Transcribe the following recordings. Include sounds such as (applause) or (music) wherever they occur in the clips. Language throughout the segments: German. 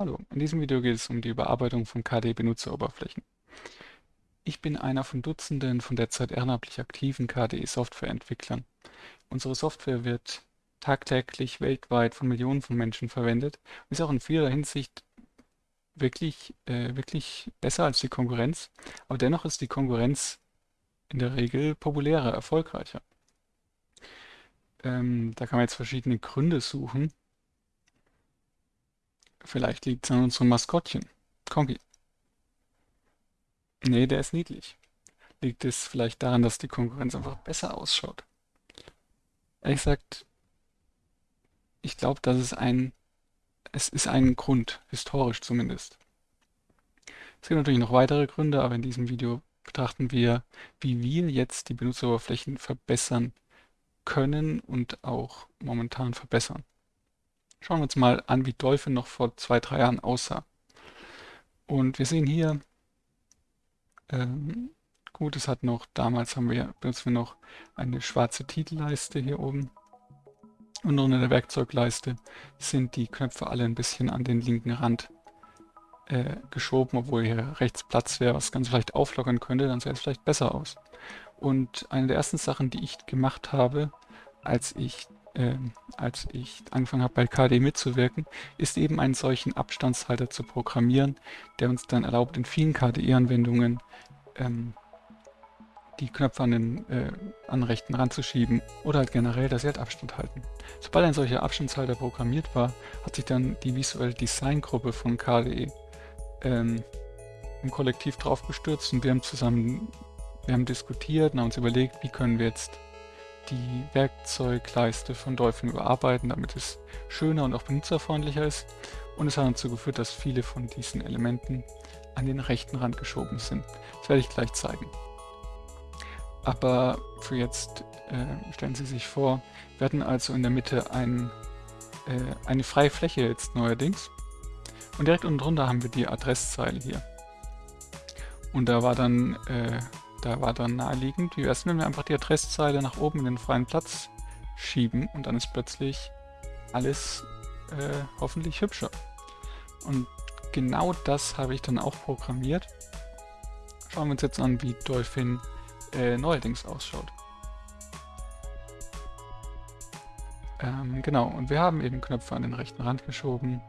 Hallo, in diesem Video geht es um die Überarbeitung von KDE-Benutzeroberflächen. Ich bin einer von Dutzenden von derzeit ehrenamtlich aktiven KDE-Softwareentwicklern. Unsere Software wird tagtäglich weltweit von Millionen von Menschen verwendet und ist auch in vieler Hinsicht wirklich, äh, wirklich besser als die Konkurrenz, aber dennoch ist die Konkurrenz in der Regel populärer, erfolgreicher. Ähm, da kann man jetzt verschiedene Gründe suchen. Vielleicht liegt es an unserem Maskottchen. Kongi. Nee, der ist niedlich. Liegt es vielleicht daran, dass die Konkurrenz einfach besser ausschaut? Ehrlich gesagt, ich glaube, dass es ein, es ist ein Grund, historisch zumindest. Es gibt natürlich noch weitere Gründe, aber in diesem Video betrachten wir, wie wir jetzt die Benutzeroberflächen verbessern können und auch momentan verbessern. Schauen wir uns mal an, wie Dolphin noch vor zwei, drei Jahren aussah. Und wir sehen hier, ähm, gut, es hat noch, damals haben wir, benutzen wir noch eine schwarze Titelleiste hier oben. Und unter der Werkzeugleiste sind die Knöpfe alle ein bisschen an den linken Rand äh, geschoben, obwohl hier rechts Platz wäre, was ganz vielleicht auflockern könnte, dann sähe es vielleicht besser aus. Und eine der ersten Sachen, die ich gemacht habe, als ich äh, als ich angefangen habe bei KD mitzuwirken, ist eben einen solchen Abstandshalter zu programmieren, der uns dann erlaubt, in vielen KDE-Anwendungen ähm, die Knöpfe an den, äh, an den rechten Rand zu schieben oder halt generell, dass sie halt Abstand halten. Sobald ein solcher Abstandshalter programmiert war, hat sich dann die visuelle Design-Gruppe von KDE ähm, im Kollektiv drauf gestürzt und wir haben zusammen, wir haben diskutiert und haben uns überlegt, wie können wir jetzt die Werkzeugleiste von Dolphin überarbeiten, damit es schöner und auch benutzerfreundlicher ist. Und es hat dazu geführt, dass viele von diesen Elementen an den rechten Rand geschoben sind. Das werde ich gleich zeigen. Aber für jetzt äh, stellen Sie sich vor, wir hatten also in der Mitte ein, äh, eine freie Fläche jetzt neuerdings. Und direkt unten drunter haben wir die Adresszeile hier. Und da war dann äh, da war dann naheliegend, wie wäre es, wenn wir einfach die Adresszeile nach oben in den freien Platz schieben und dann ist plötzlich alles äh, hoffentlich hübscher. Und genau das habe ich dann auch programmiert. Schauen wir uns jetzt an, wie Dolphin äh, neuerdings ausschaut. Ähm, genau, und wir haben eben Knöpfe an den rechten Rand geschoben.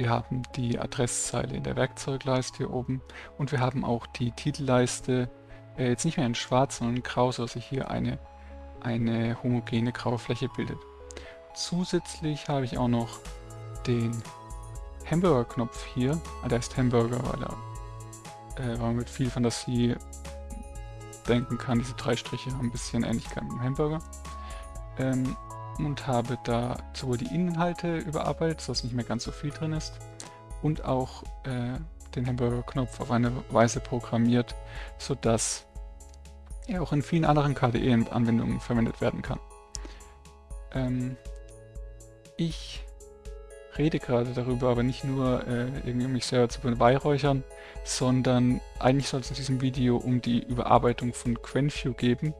Wir haben die Adresszeile in der Werkzeugleiste hier oben und wir haben auch die Titelleiste äh, jetzt nicht mehr in schwarz, sondern in grau, sodass sich hier eine, eine homogene graue Fläche bildet. Zusätzlich habe ich auch noch den Hamburger-Knopf hier. Ah, der ist Hamburger, weil er äh, weil man mit viel Fantasie denken kann. Diese drei Striche haben ein bisschen Ähnlichkeit mit dem Hamburger. Ähm, und habe da sowohl die Inhalte überarbeitet, sodass nicht mehr ganz so viel drin ist, und auch äh, den Hamburger-Knopf auf eine Weise programmiert, sodass er auch in vielen anderen KDE-Anwendungen verwendet werden kann. Ähm, ich rede gerade darüber, aber nicht nur äh, irgendwie um mich selber zu beweihräuchern, sondern eigentlich soll es in diesem Video um die Überarbeitung von QuenView geben,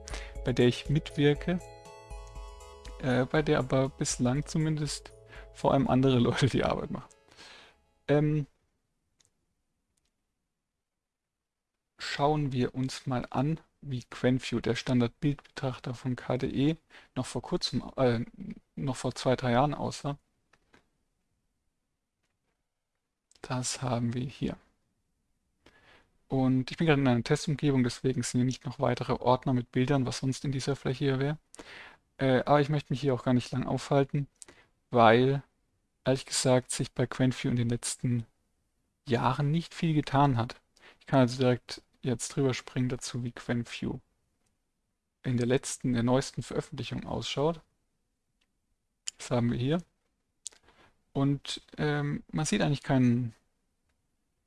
bei der ich mitwirke äh, bei der aber bislang zumindest vor allem andere (laughs) Leute die Arbeit machen. Ähm, schauen wir uns mal an, wie QuenView, der Standard-Bildbetrachter von KDE, noch vor kurzem, äh, noch vor zwei, drei Jahren aussah. Das haben wir hier. Und ich bin gerade in einer Testumgebung, deswegen sind hier nicht noch weitere Ordner mit Bildern, was sonst in dieser Fläche hier wäre. Äh, aber ich möchte mich hier auch gar nicht lang aufhalten, weil, ehrlich gesagt, sich bei QuentView in den letzten Jahren nicht viel getan hat. Ich kann also direkt jetzt drüber springen dazu, wie QuentView in der letzten, der neuesten Veröffentlichung ausschaut. Das haben wir hier. Und ähm, man sieht eigentlich keinen,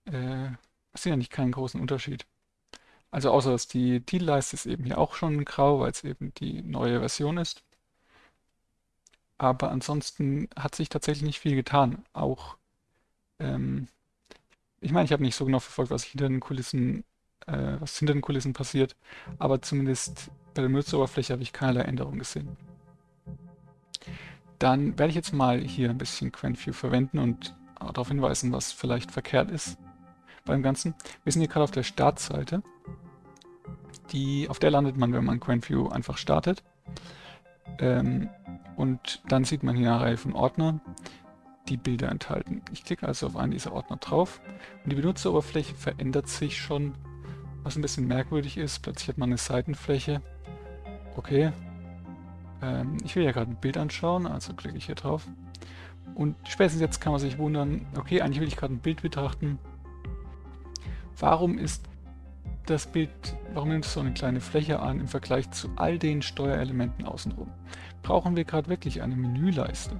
äh, man sieht eigentlich keinen großen Unterschied. Also außer dass die Titelleiste ist eben hier auch schon grau, weil es eben die neue Version ist. Aber ansonsten hat sich tatsächlich nicht viel getan. Auch, ähm, ich meine, ich habe nicht so genau verfolgt, was hinter den Kulissen, äh, was hinter den Kulissen passiert, aber zumindest bei der Benutzeroberfläche habe ich keinerlei Änderung gesehen. dann werde ich jetzt mal hier ein bisschen QuentView verwenden und darauf hinweisen, was vielleicht verkehrt ist beim Ganzen. Wir sind hier gerade auf der Startseite. Die, auf der landet man, wenn man QuentView einfach startet. Ähm, und dann sieht man hier eine Reihe von Ordnern, die Bilder enthalten. Ich klicke also auf einen dieser Ordner drauf und die Benutzeroberfläche verändert sich schon, was ein bisschen merkwürdig ist. Plötzlich hat man eine Seitenfläche. Okay. Ähm, ich will ja gerade ein Bild anschauen, also klicke ich hier drauf. Und spätestens jetzt kann man sich wundern, okay, eigentlich will ich gerade ein Bild betrachten. Warum ist das Bild, warum nimmt es so eine kleine Fläche an im Vergleich zu all den Steuerelementen außenrum? Brauchen wir gerade wirklich eine Menüleiste?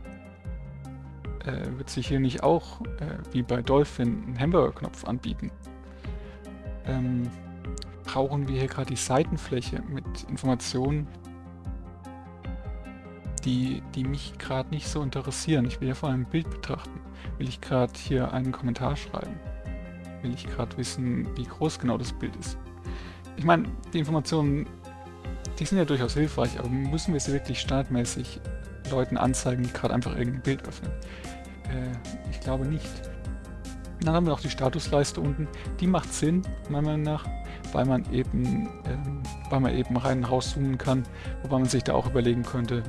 Äh, wird sich hier nicht auch, äh, wie bei Dolphin, ein Hamburger-Knopf anbieten? Ähm, brauchen wir hier gerade die Seitenfläche mit Informationen, die, die mich gerade nicht so interessieren. Ich will ja vor allem ein Bild betrachten. Will ich gerade hier einen Kommentar schreiben? Will ich gerade wissen, wie groß genau das Bild ist. Ich meine, die Informationen, die sind ja durchaus hilfreich, aber müssen wir sie wirklich standardmäßig Leuten anzeigen, die gerade einfach irgendein Bild öffnen? Äh, ich glaube nicht. Dann haben wir noch die Statusleiste unten. Die macht Sinn, meiner Meinung nach, weil man eben, ähm, weil man eben rein und rauszoomen kann, wobei man sich da auch überlegen könnte,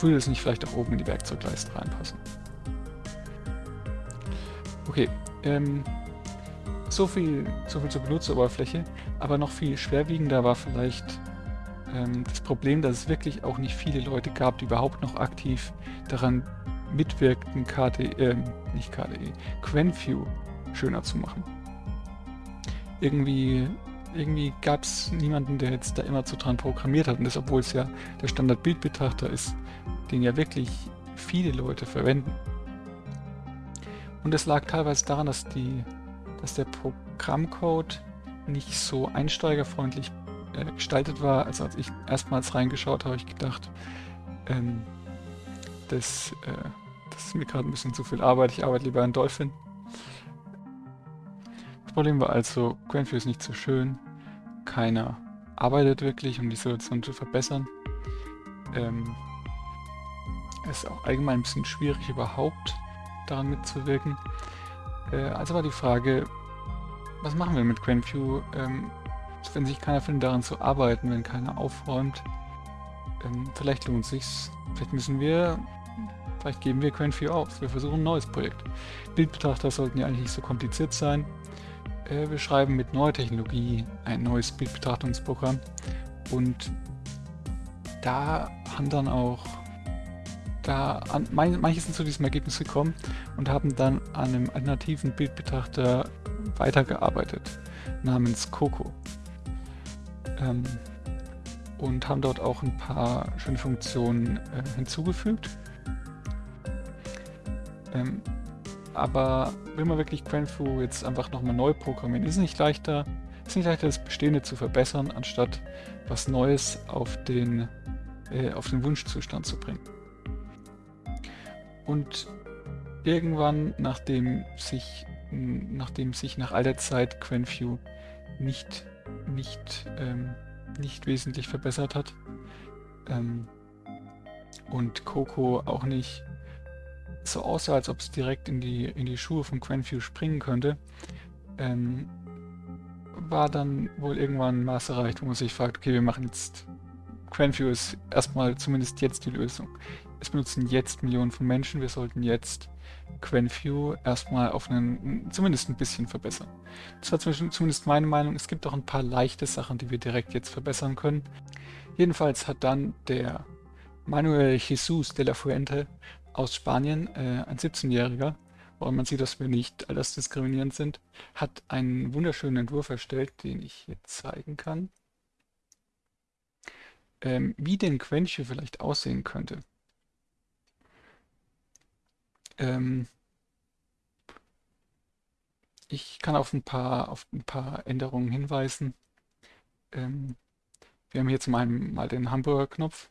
würde es nicht vielleicht auch oben in die Werkzeugleiste reinpassen. Okay, ähm, so viel, so viel zur Benutzeroberfläche, aber noch viel schwerwiegender war vielleicht ähm, das Problem, dass es wirklich auch nicht viele Leute gab, die überhaupt noch aktiv daran mitwirkten, KDE, äh, nicht KDE, QuenView schöner zu machen. Irgendwie, irgendwie gab es niemanden, der jetzt da immer zu dran programmiert hat und das, obwohl es ja der Standard-Bildbetrachter ist, den ja wirklich viele Leute verwenden. Und es lag teilweise daran, dass, die, dass der Programmcode nicht so einsteigerfreundlich äh, gestaltet war. Also als ich erstmals reingeschaut habe, ich gedacht, ähm, das, äh, das ist mir gerade ein bisschen zu viel Arbeit. Ich arbeite lieber an Dolphin. Das Problem war also, Grandview ist nicht so schön. Keiner arbeitet wirklich, um die Situation zu verbessern. Ähm, es ist auch allgemein ein bisschen schwierig überhaupt daran mitzuwirken. Äh, also war die Frage, was machen wir mit GrandView, ähm, wenn sich keiner findet, daran zu arbeiten, wenn keiner aufräumt? Ähm, vielleicht lohnt sich's. Vielleicht müssen wir, vielleicht geben wir GrandView auf. Wir versuchen ein neues Projekt. Bildbetrachter sollten ja eigentlich nicht so kompliziert sein. Äh, wir schreiben mit neuer Technologie ein neues Bildbetrachtungsprogramm und da haben dann auch da an, manche sind zu diesem Ergebnis gekommen und haben dann an einem alternativen Bildbetrachter weitergearbeitet, namens Coco. Ähm, und haben dort auch ein paar schöne Funktionen äh, hinzugefügt. Ähm, aber will man wirklich QuenFu jetzt einfach nochmal neu programmieren, ist nicht leichter, ist nicht leichter, das Bestehende zu verbessern, anstatt was Neues auf den, äh, auf den Wunschzustand zu bringen. Und irgendwann, nachdem sich, nachdem sich nach all der Zeit QuenView nicht, nicht, ähm, nicht wesentlich verbessert hat ähm, und Coco auch nicht so aussah, als ob es direkt in die, in die Schuhe von QuenView springen könnte, ähm, war dann wohl irgendwann ein Maß erreicht, wo man sich fragt, okay, wir machen jetzt QuenView ist erstmal zumindest jetzt die Lösung. Es benutzen jetzt Millionen von Menschen, wir sollten jetzt QuenView erstmal auf einen, zumindest ein bisschen verbessern. Das war zumindest meine Meinung. Es gibt auch ein paar leichte Sachen, die wir direkt jetzt verbessern können. Jedenfalls hat dann der Manuel Jesus de la Fuente aus Spanien, äh, ein 17-Jähriger, woran man sieht, dass wir nicht altersdiskriminierend sind, hat einen wunderschönen Entwurf erstellt, den ich jetzt zeigen kann ähm, wie denn Quench vielleicht aussehen könnte. Ähm, ich kann auf ein paar, auf ein paar Änderungen hinweisen. Ähm, wir haben hier zum einen mal den Hamburger-Knopf,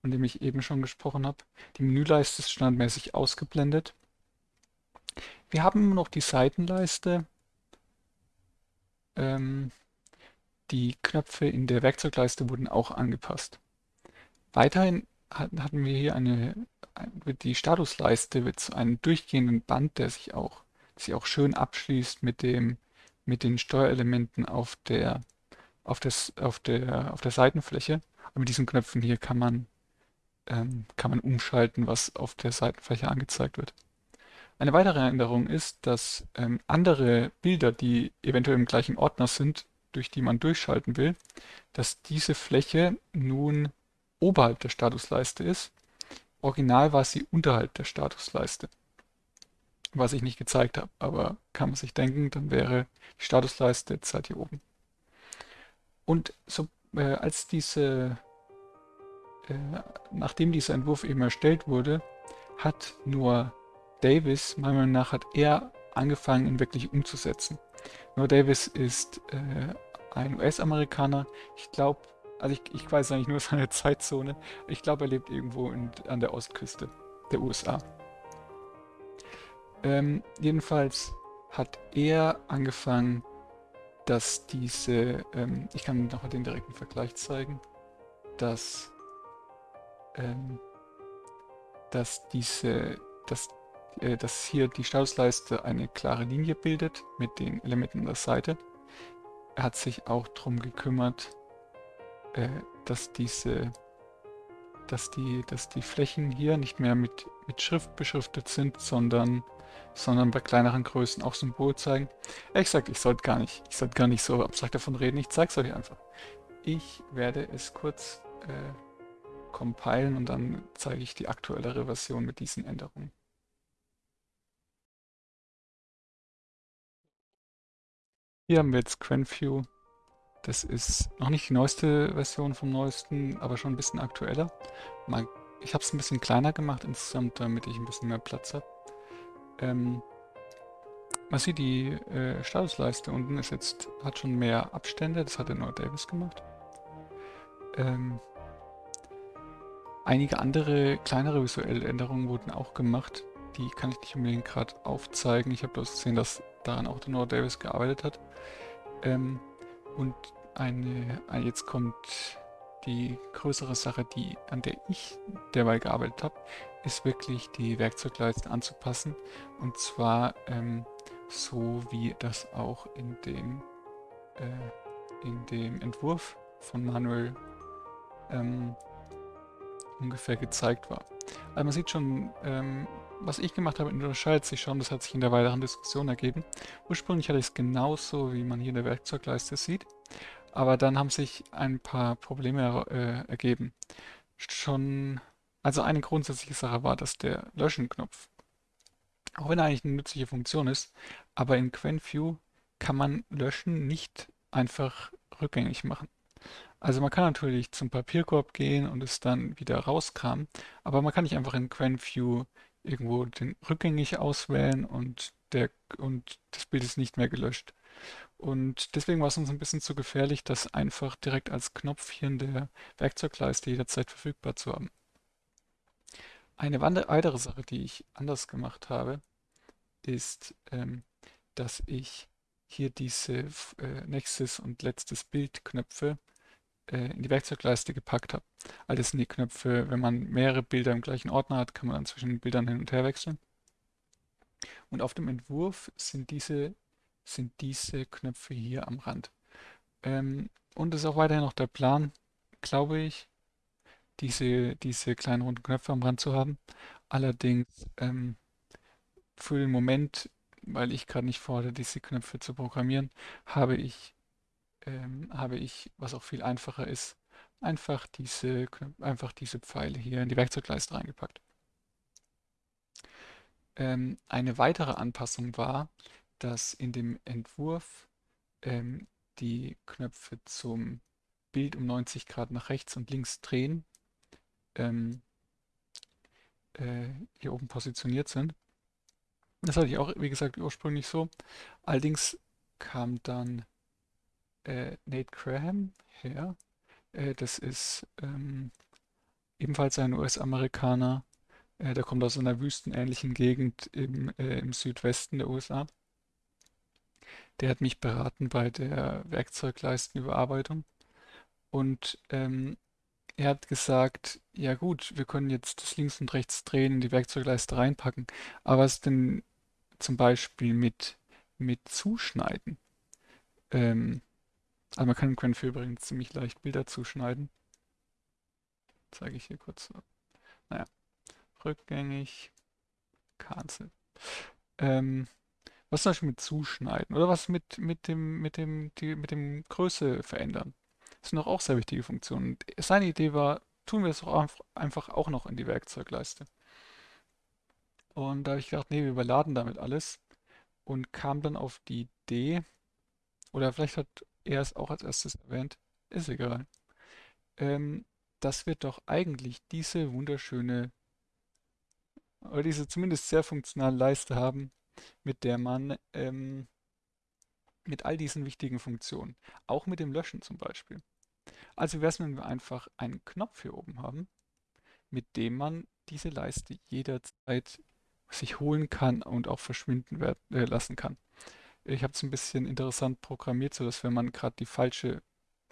von dem ich eben schon gesprochen habe. Die Menüleiste ist standardmäßig ausgeblendet. Wir haben noch die Seitenleiste. Ähm, die Knöpfe in der Werkzeugleiste wurden auch angepasst. Weiterhin hatten, wir hier eine, ein- wird die Statusleiste mit so einem durchgehenden Band, der sich auch, sich auch schön abschließt mit dem, mit den Steuerelementen auf der, auf des, auf der, auf der Seitenfläche. Und mit diesen Knöpfen hier kann man, ähm, kann man umschalten, was auf der Seitenfläche angezeigt wird. Eine weitere Änderung ist, dass ähm, andere Bilder, die eventuell im gleichen Ordner sind, durch die man durchschalten will, dass diese Fläche nun oberhalb der Statusleiste ist. Original war sie unterhalb der Statusleiste, was ich nicht gezeigt habe, aber kann man sich denken, dann wäre die Statusleiste jetzt halt hier oben. Und so, äh, als diese, äh, nachdem dieser Entwurf eben erstellt wurde, hat nur Davis, meiner Meinung nach, hat er angefangen, ihn wirklich umzusetzen. Nur Davis ist äh, ein US-Amerikaner. Ich glaube, also ich, ich weiß eigentlich nur seine Zeitzone. Ich glaube, er lebt irgendwo in, an der Ostküste der USA. Ähm, jedenfalls hat er angefangen, dass diese, ähm, ich kann nochmal den direkten Vergleich zeigen, dass, ähm, dass diese, dass, äh, dass hier die Statusleiste eine klare Linie bildet mit den Elementen an der Seite. Er hat sich auch darum gekümmert, äh, dass diese, dass die, dass die Flächen hier nicht mehr mit, mit Schrift beschriftet sind, sondern, sondern bei kleineren Größen auch Symbol zeigen. Ich sag, ich sollte gar nicht, ich sollte gar nicht so abstrakt davon reden, ich zeige es euch einfach. Ich werde es kurz äh, compilen und dann zeige ich die aktuellere Version mit diesen Änderungen. Hier haben wir jetzt QuenView. Das ist noch nicht die neueste Version vom neuesten, aber schon ein bisschen aktueller. Mal, ich habe es ein bisschen kleiner gemacht insgesamt, damit ich ein bisschen mehr Platz habe. Ähm, man sieht, die äh, Statusleiste unten ist jetzt, hat schon mehr Abstände, das hat der nur Davis gemacht. Ähm, einige andere kleinere visuelle Änderungen wurden auch gemacht. Die kann ich nicht unbedingt gerade aufzeigen. Ich habe bloß gesehen, dass daran auch der Noah Davis gearbeitet hat. Ähm, und eine, eine, jetzt kommt die größere Sache, die, an der ich derweil gearbeitet habe, ist wirklich die Werkzeugleiste anzupassen. Und zwar ähm, so wie das auch in dem, äh, in dem Entwurf von Manuel ähm, ungefähr gezeigt war. Also man sieht schon, ähm, was ich gemacht habe, unterscheidet sich schon. Das hat sich in der weiteren Diskussion ergeben. Ursprünglich hatte ich es genauso, wie man hier in der Werkzeugleiste sieht. Aber dann haben sich ein paar Probleme äh, ergeben. Schon, also eine grundsätzliche Sache war, dass der Löschen-Knopf, auch wenn er eigentlich eine nützliche Funktion ist, aber in QuenView kann man Löschen nicht einfach rückgängig machen. Also man kann natürlich zum Papierkorb gehen und es dann wieder rauskramen, aber man kann nicht einfach in QuenView irgendwo den rückgängig auswählen und, der, und das Bild ist nicht mehr gelöscht. Und deswegen war es uns ein bisschen zu gefährlich, das einfach direkt als Knopf hier in der Werkzeugleiste jederzeit verfügbar zu haben. Eine weitere Sache, die ich anders gemacht habe, ist, ähm, dass ich hier diese äh, nächstes und letztes Bild Knöpfe äh, in die Werkzeugleiste gepackt habe. All das sind die Knöpfe, wenn man mehrere Bilder im gleichen Ordner hat, kann man dann zwischen den Bildern hin und her wechseln. Und auf dem Entwurf sind diese, sind diese Knöpfe hier am Rand. Ähm, und es ist auch weiterhin noch der Plan, glaube ich, diese, diese kleinen runden Knöpfe am Rand zu haben. Allerdings ähm, für den Moment, weil ich gerade nicht vorhatte, diese Knöpfe zu programmieren, habe ich ähm, habe ich, was auch viel einfacher ist, einfach diese, einfach diese Pfeile hier in die Werkzeugleiste reingepackt. Ähm, eine weitere Anpassung war, dass in dem Entwurf ähm, die Knöpfe zum Bild um 90 Grad nach rechts und links drehen ähm, äh, hier oben positioniert sind. Das hatte ich auch, wie gesagt, ursprünglich so. Allerdings kam dann äh, Nate Graham her. Äh, das ist ähm, ebenfalls ein US-Amerikaner. Äh, der kommt aus einer wüstenähnlichen Gegend im, äh, im Südwesten der USA. Der hat mich beraten bei der Werkzeugleistenüberarbeitung. Und ähm, er hat gesagt, ja gut, wir können jetzt das links und rechts drehen, die Werkzeugleiste reinpacken, aber was denn zum Beispiel mit, mit Zuschneiden? Ähm, also man kann im Quenvy übrigens ziemlich leicht Bilder zuschneiden. Zeige ich hier kurz. Naja, rückgängig, cancel. Ähm, was zum Beispiel mit Zuschneiden oder was mit, mit dem, mit dem, die, mit dem Größe verändern. Das sind doch auch sehr wichtige Funktionen. Seine Idee war, tun wir es doch einfach auch noch in die Werkzeugleiste. Und da habe ich gedacht, nee, wir überladen damit alles und kam dann auf die Idee, oder vielleicht hat er es auch als erstes erwähnt, ist egal, ähm, dass wir doch eigentlich diese wunderschöne, oder diese zumindest sehr funktionale Leiste haben, mit der man ähm, mit all diesen wichtigen Funktionen, auch mit dem Löschen zum Beispiel. Also wäre es, wenn wir einfach einen Knopf hier oben haben, mit dem man diese Leiste jederzeit sich holen kann und auch verschwinden äh, lassen kann. Ich habe es ein bisschen interessant programmiert, so dass wenn man gerade die falsche,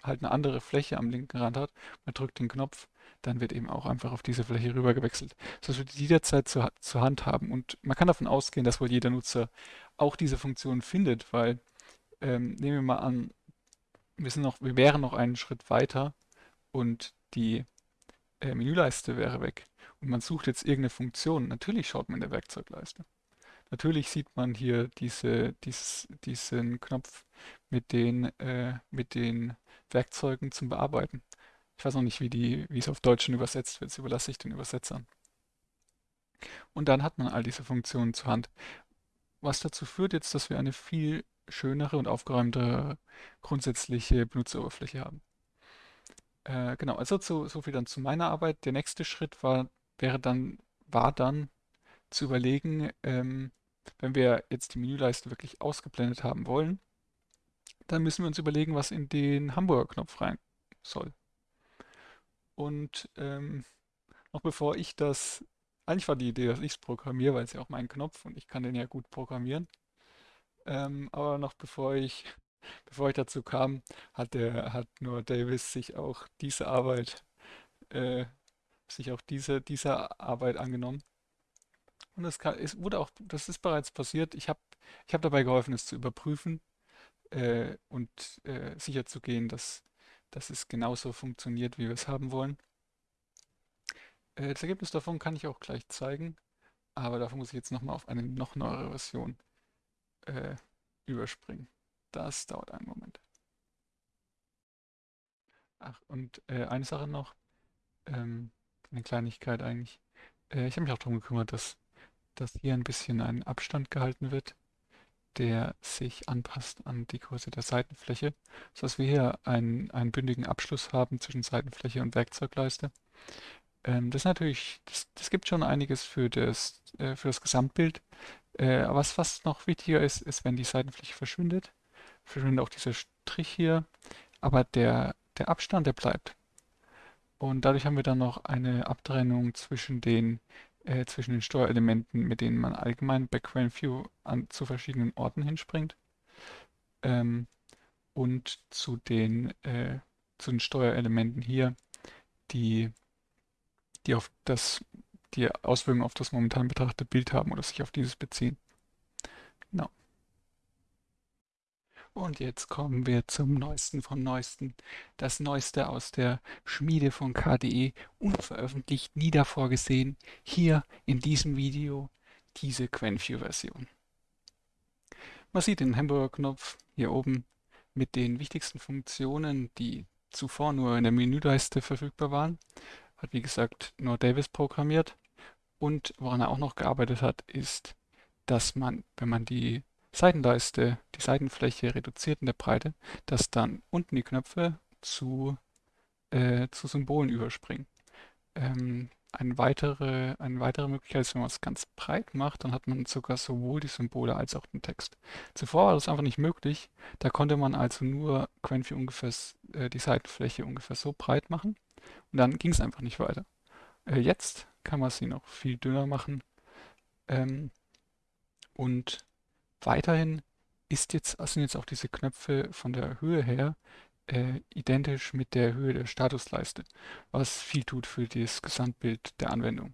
halt eine andere Fläche am linken Rand hat, man drückt den Knopf, dann wird eben auch einfach auf diese Fläche rüber gewechselt, sodass wir die jederzeit zur, zur Hand haben. Und man kann davon ausgehen, dass wohl jeder Nutzer auch diese Funktion findet, weil ähm, nehmen wir mal an, wir sind noch, wir wären noch einen Schritt weiter und die äh, Menüleiste wäre weg und man sucht jetzt irgendeine Funktion. Natürlich schaut man in der Werkzeugleiste. Natürlich sieht man hier diese, dies, diesen Knopf mit den, äh, mit den Werkzeugen zum Bearbeiten. Ich weiß noch nicht, wie, die, wie es auf Deutsch übersetzt wird. Das überlasse ich den Übersetzern. Und dann hat man all diese Funktionen zur Hand. Was dazu führt jetzt, dass wir eine viel schönere und aufgeräumtere grundsätzliche Benutzeroberfläche haben. Äh, genau, also so, so viel dann zu meiner Arbeit. Der nächste Schritt war, wäre dann, war dann zu überlegen, ähm, wenn wir jetzt die Menüleiste wirklich ausgeblendet haben wollen, dann müssen wir uns überlegen, was in den Hamburger-Knopf rein soll. Und ähm, noch bevor ich das, eigentlich war die Idee, dass ich es programmiere, weil es ja auch mein Knopf und ich kann den ja gut programmieren. Ähm, aber noch bevor ich, (laughs) bevor ich dazu kam, hat der, hat nur Davis sich auch diese Arbeit, äh, sich auch diese, dieser Arbeit angenommen. Und das kann, es wurde auch, das ist bereits passiert. Ich habe, ich habe dabei geholfen, es zu überprüfen äh, und äh, sicher zu gehen, dass, dass es genauso funktioniert, wie wir es haben wollen. Äh, das Ergebnis davon kann ich auch gleich zeigen, aber dafür muss ich jetzt nochmal auf eine noch neuere Version äh, überspringen. Das dauert einen Moment. Ach, und äh, eine Sache noch, ähm, eine Kleinigkeit eigentlich. Äh, ich habe mich auch darum gekümmert, dass, dass hier ein bisschen ein Abstand gehalten wird, der sich anpasst an die Größe der Seitenfläche, sodass wir hier einen, einen bündigen Abschluss haben zwischen Seitenfläche und Werkzeugleiste. Ähm, das natürlich, das, das gibt schon einiges für das, äh, für das Gesamtbild. Äh, was fast noch wichtiger ist, ist, wenn die Seitenfläche verschwindet, verschwindet auch dieser Strich hier, aber der, der Abstand, der bleibt. Und dadurch haben wir dann noch eine Abtrennung zwischen den, äh, zwischen den Steuerelementen, mit denen man allgemein bei View an, zu verschiedenen Orten hinspringt. Ähm, und zu den, äh, zu den Steuerelementen hier, die, die auf das die Auswirkungen auf das momentan betrachtete Bild haben oder sich auf dieses beziehen. Genau. Und jetzt kommen wir zum Neuesten vom Neuesten. Das Neueste aus der Schmiede von KDE, unveröffentlicht, nie davor gesehen, hier in diesem Video diese QuenView-Version. Man sieht den Hamburger-Knopf hier oben mit den wichtigsten Funktionen, die zuvor nur in der Menüleiste verfügbar waren. Hat wie gesagt nur Davis programmiert. Und woran er auch noch gearbeitet hat, ist, dass man, wenn man die Seitenleiste, die Seitenfläche reduziert in der Breite, dass dann unten die Knöpfe zu, äh, zu Symbolen überspringen. Ähm, eine weitere, eine weitere Möglichkeit ist, wenn man es ganz breit macht, dann hat man sogar sowohl die Symbole als auch den Text. Zuvor war das einfach nicht möglich. Da konnte man also nur Quenvy ungefähr äh, die Seitenfläche ungefähr so breit machen und dann ging es einfach nicht weiter. Äh, jetzt kann man sie noch viel dünner machen. Ähm, und weiterhin ist jetzt, sind jetzt auch diese Knöpfe von der Höhe her äh, identisch mit der Höhe der Statusleiste, was viel tut für das Gesamtbild der Anwendung.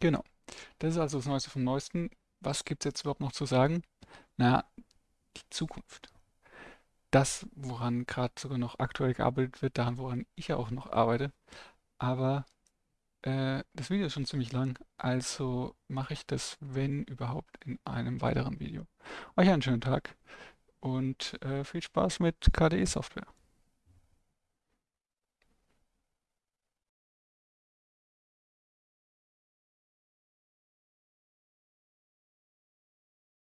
Genau. Das ist also das Neueste vom Neuesten. Was gibt es jetzt überhaupt noch zu sagen? Na, die Zukunft. Das, woran gerade sogar noch aktuell gearbeitet wird, daran, woran ich ja auch noch arbeite. Aber äh, das Video ist schon ziemlich lang, also mache ich das, wenn überhaupt, in einem weiteren Video. Euch einen schönen Tag und äh, viel Spaß mit KDE-Software.